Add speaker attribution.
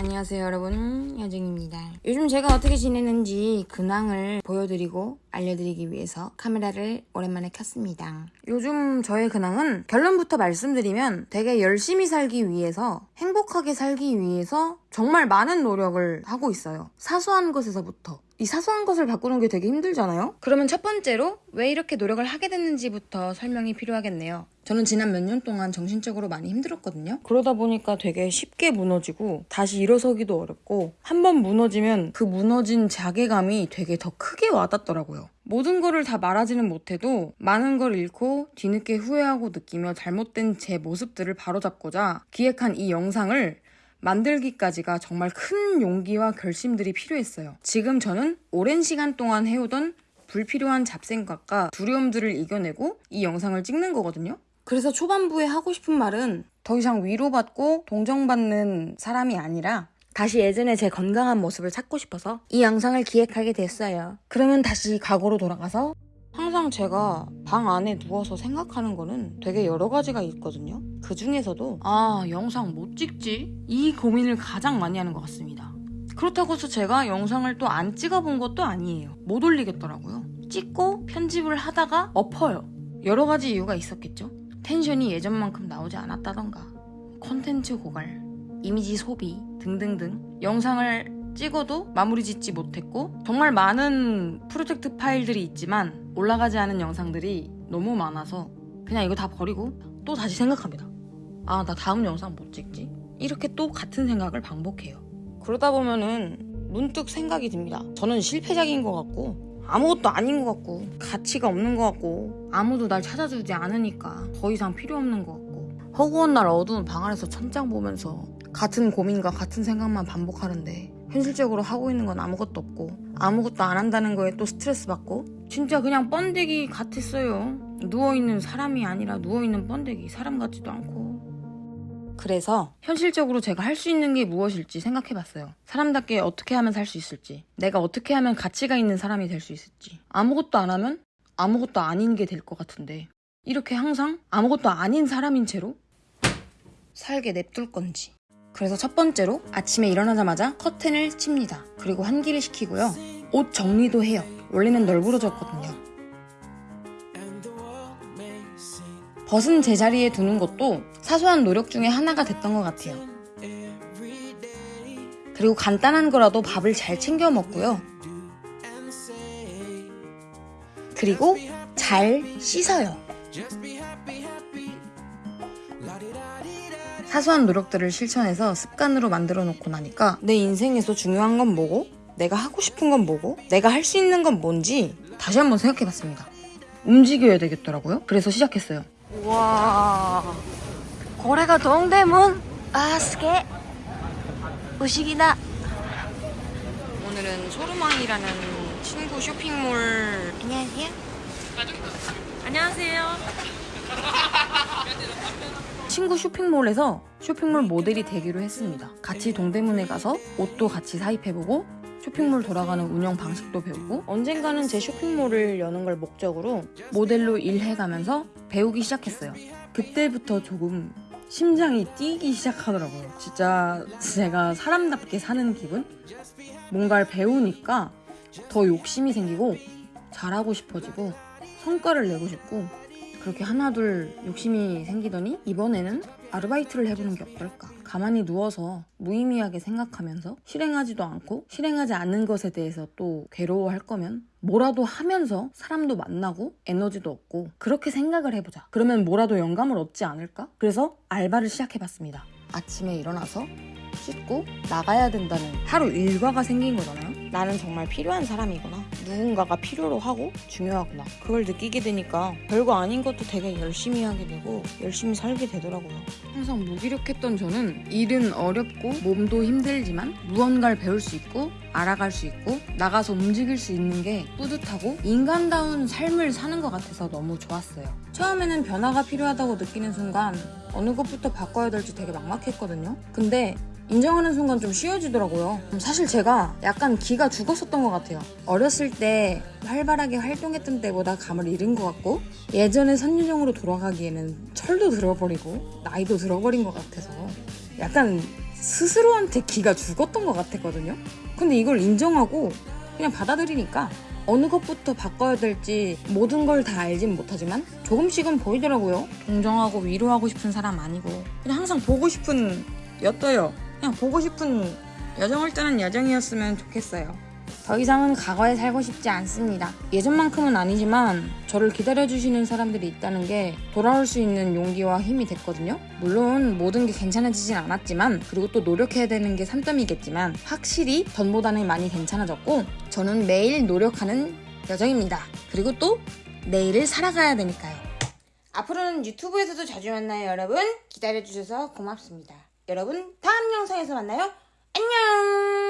Speaker 1: 안녕하세요 여러분. 여정입니다. 요즘 제가 어떻게 지내는지 근황을 보여드리고 알려드리기 위해서 카메라를 오랜만에 켰습니다. 요즘 저의 근황은 결론부터 말씀드리면 되게 열심히 살기 위해서 행복하게 살기 위해서 정말 많은 노력을 하고 있어요. 사소한 것에서부터 이 사소한 것을 바꾸는 게 되게 힘들잖아요? 그러면 첫 번째로 왜 이렇게 노력을 하게 됐는지부터 설명이 필요하겠네요. 저는 지난 몇 년 동안 정신적으로 많이 힘들었거든요. 그러다 보니까 되게 쉽게 무너지고 다시 일어서기도 어렵고 한 번 무너지면 그 무너진 자괴감이 되게 더 크게 와닿더라고요. 모든 거를 다 말하지는 못해도 많은 걸 잃고 뒤늦게 후회하고 느끼며 잘못된 제 모습들을 바로잡고자 기획한 이 영상을 만들기까지가 정말 큰 용기와 결심들이 필요했어요. 지금 저는 오랜 시간 동안 해오던 불필요한 잡생각과 두려움들을 이겨내고 이 영상을 찍는 거거든요. 그래서 초반부에 하고 싶은 말은 더 이상 위로받고 동정받는 사람이 아니라 다시 예전에 제 건강한 모습을 찾고 싶어서 이 영상을 기획하게 됐어요. 그러면 다시 과거로 돌아가서 항상 제가 방 안에 누워서 생각하는 거는 되게 여러 가지가 있거든요. 그 중에서도 아 영상 못 찍지? 이 고민을 가장 많이 하는 것 같습니다. 그렇다고 해서 제가 영상을 또 안 찍어본 것도 아니에요. 못 올리겠더라고요. 찍고 편집을 하다가 엎어요. 여러 가지 이유가 있었겠죠. 텐션이 예전만큼 나오지 않았다던가 컨텐츠 고갈, 이미지 소비 등등등 영상을 찍어도 마무리 짓지 못했고 정말 많은 프로젝트 파일들이 있지만 올라가지 않은 영상들이 너무 많아서 그냥 이거 다 버리고 또 다시 생각합니다. 아, 나 다음 영상 못 찍지? 이렇게 또 같은 생각을 반복해요. 그러다 보면은 문득 생각이 듭니다. 저는 실패작인 것 같고 아무것도 아닌 것 같고 가치가 없는 것 같고 아무도 날 찾아주지 않으니까 더 이상 필요 없는 것 같고 허구한 날 어두운 방 안에서 천장 보면서 같은 고민과 같은 생각만 반복하는데 현실적으로 하고 있는 건 아무것도 없고 아무것도 안 한다는 거에 또 스트레스 받고 진짜 그냥 번데기 같았어요. 누워있는 사람이 아니라 누워있는 번데기 사람 같지도 않고 그래서 현실적으로 제가 할 수 있는 게 무엇일지 생각해봤어요. 사람답게 어떻게 하면 살 수 있을지 내가 어떻게 하면 가치가 있는 사람이 될 수 있을지 아무것도 안 하면 아무것도 아닌 게 될 것 같은데 이렇게 항상 아무것도 아닌 사람인 채로 살게 냅둘 건지 그래서 첫 번째로 아침에 일어나자마자 커튼을 칩니다. 그리고 환기를 시키고요. 옷 정리도 해요. 원래는 널브러졌거든요. 벗은 제자리에 두는 것도 사소한 노력 중에 하나가 됐던 것 같아요. 그리고 간단한 거라도 밥을 잘 챙겨 먹고요. 그리고 잘 씻어요. 사소한 노력들을 실천해서 습관으로 만들어 놓고 나니까 내 인생에서 중요한 건 뭐고 내가 하고 싶은 건 뭐고 내가 할 수 있는 건 뭔지 다시 한번 생각해 봤습니다. 움직여야 되겠더라고요. 그래서 시작했어요.
Speaker 2: 와 고래가 동대문 아스게 우식이나
Speaker 1: 오늘은 소르망이라는 친구 쇼핑몰
Speaker 2: 안녕하세요
Speaker 3: 안녕하세요.
Speaker 1: 친구 쇼핑몰에서 쇼핑몰 모델이 되기로 했습니다. 같이 동대문에 가서 옷도 같이 사입해보고 쇼핑몰 돌아가는 운영 방식도 배우고 언젠가는 제 쇼핑몰을 여는 걸 목적으로 모델로 일해가면서 배우기 시작했어요. 그때부터 조금 심장이 뛰기 시작하더라고요. 진짜 제가 사람답게 사는 기분? 뭔가를 배우니까 더 욕심이 생기고 잘하고 싶어지고 성과를 내고 싶고 그렇게 하나둘 욕심이 생기더니 이번에는 아르바이트를 해보는 게 어떨까? 가만히 누워서 무의미하게 생각하면서 실행하지도 않고 실행하지 않는 것에 대해서 또 괴로워할 거면 뭐라도 하면서 사람도 만나고 에너지도 얻고 그렇게 생각을 해보자. 그러면 뭐라도 영감을 얻지 않을까? 그래서 알바를 시작해봤습니다. 아침에 일어나서 씻고 나가야 된다는 하루 일과가 생긴 거잖아요. 나는 정말 필요한 사람이구나. 누군가가 필요로 하고 중요하구나. 그걸 느끼게 되니까 별거 아닌 것도 되게 열심히 하게 되고 열심히 살게 되더라고요. 항상 무기력했던 저는 일은 어렵고 몸도 힘들지만 무언가를 배울 수 있고 알아갈 수 있고 나가서 움직일 수 있는 게 뿌듯하고 인간다운 삶을 사는 것 같아서 너무 좋았어요. 처음에는 변화가 필요하다고 느끼는 순간 어느 것부터 바꿔야 될지 되게 막막했거든요. 근데 인정하는 순간 좀 쉬워지더라고요. 사실 제가 약간 기가 죽었었던 것 같아요. 어렸을 때 활발하게 활동했던 때보다 감을 잃은 것 같고 예전의 선유정으로 돌아가기에는 철도 들어버리고 나이도 들어버린 것 같아서 약간 스스로한테 기가 죽었던 것 같았거든요. 근데 이걸 인정하고 그냥 받아들이니까 어느 것부터 바꿔야 될지 모든 걸 다 알진 못하지만 조금씩은 보이더라고요. 동정하고 위로하고 싶은 사람 아니고 그냥 항상 보고 싶은 였어요. 그냥 보고 싶은 여정을 떠난 여정이었으면 좋겠어요. 더 이상은 과거에 살고 싶지 않습니다. 예전만큼은 아니지만 저를 기다려주시는 사람들이 있다는 게 돌아올 수 있는 용기와 힘이 됐거든요. 물론 모든 게 괜찮아지진 않았지만 그리고 또 노력해야 되는 게 산점이겠지만 확실히 전보다는 많이 괜찮아졌고 저는 매일 노력하는 여정입니다. 그리고 또 내일을 살아가야 되니까요. 앞으로는 유튜브에서도 자주 만나요 여러분. 기다려주셔서 고맙습니다. 여러분 다음 영상에서 만나요. 안녕